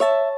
you